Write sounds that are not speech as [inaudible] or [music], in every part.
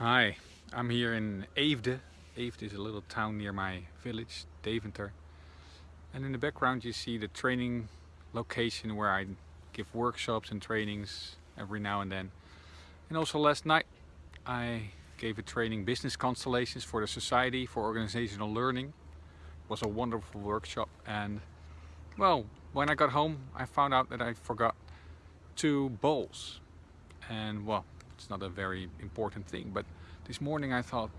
Hi, I'm here in Eefde. Eefde is a little town near my village, Deventer. And in the background you see the training location where I give workshops and trainings every now and then. And also last night I gave a training Business Constellations for the Society for Organizational Learning. It was a wonderful workshop and well, when I got home I found out that I forgot two bowls. And well, it's not a very important thing but this morning I thought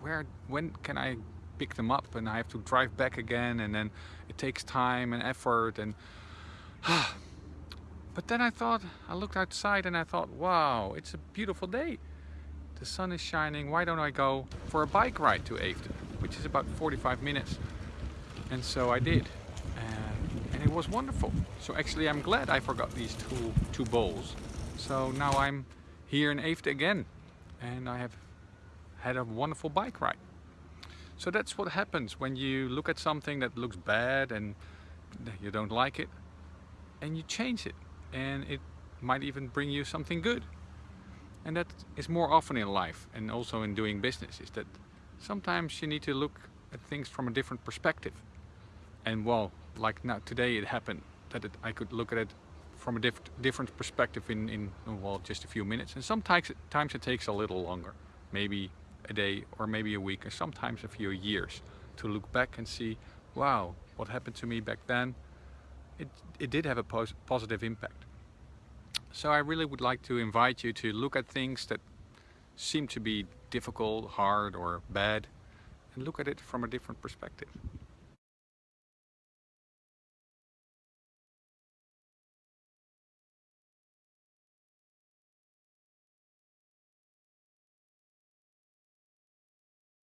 where when can I pick them up and I have to drive back again and then it takes time and effort and [sighs] but then I thought I looked outside and I thought wow it's a beautiful day. The sun is shining. Why don't I go for a bike ride to Eefde which is about 45 minutes? And so I did and, and it was wonderful. So actually I'm glad I forgot these two two bowls. So now I'm here in Eefde again and I have had a wonderful bike ride. So that's what happens when you look at something that looks bad and you don't like it and you change it and it might even bring you something good. And that is more often in life and also in doing business is that sometimes you need to look at things from a different perspective. And well, like now today it happened that it, I could look at it from a diff different perspective in, in, oh, well, just a few minutes. And sometimes times it takes a little longer, maybe a day or maybe a week, and sometimes a few years to look back and see, wow, what happened to me back then? It, it did have a pos positive impact. So I really would like to invite you to look at things that seem to be difficult, hard or bad and look at it from a different perspective.